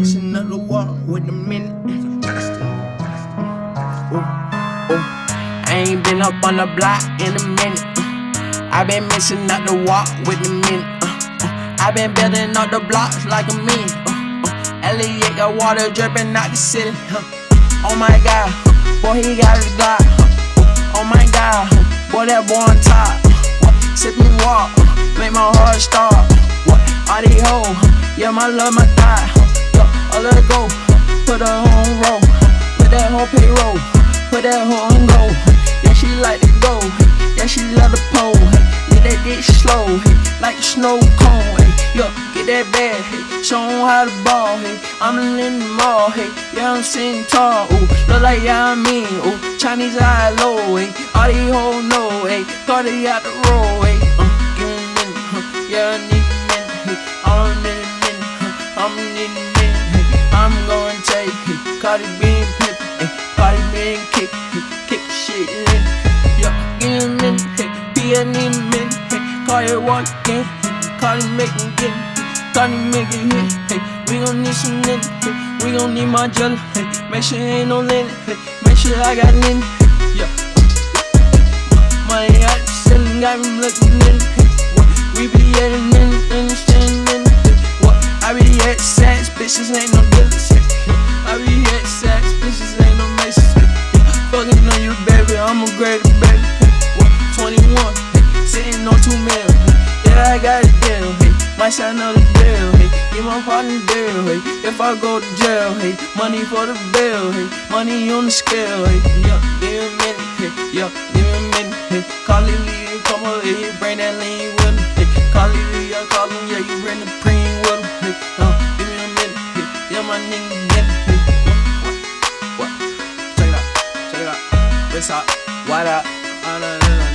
another walk with a minute. I ain't been up on the block in a minute. I been missing out the walk with a minute. Uh, uh. I been building up the blocks like a minute. Uh, uh. Elliot got water dripping out the city. Uh. Oh my god, boy, he got his Glock. Oh my god, boy, that boy on top. Sip me walk, make my heart stop. All these hoes, yeah, my love, my thigh. I let it go, put her on roll, put that whole payroll, put that hoe on go. Yeah, she like to go, yeah, she love the pole. Yeah, that dick slow, like a snow cone. Yo, get that bag, show 'em how to ball. I'm in the mall, yeah, I'm sitting tall. Ooh, look like I mean, ooh, Chinese eye low, all these hoes know, thought they out the road, uh, give 'em a yeah, I need a minute, all in a minute, I'm in a minute, I'm gonna take, hey, Cardi B and Pip, hey, Cardi B and kick, kick shit in, yeah, give 'em a minute, need a minute, it again, hey, Cardi make it get, Cardi make it hit, hey, we gon' need some lint, hey, we gon' need my jelly, make sure ain't no lint, make sure I got lint, hey, yeah. Money out the got me looking in. Hey, bitches ain't no. Hey, I be at sex, bitches ain't no. Hey, fucking on you, baby, I'm a great baby. Hey, 21, hey, sitting on two mil. Yeah, I got a deal. Hey, might sign another deal. Hey, give my partner deal. Hey, if I go to jail. Hey, money for the bill. Hey, money on the scale. Hey, yeah, give me a minute. Hey, yeah, give me a minute. Hey, call it Lee, come on, hey, bring that lean with him. Hey, call it I call him, yeah, you bring the running everyone. What? Check it out, check it out. What's up? What up?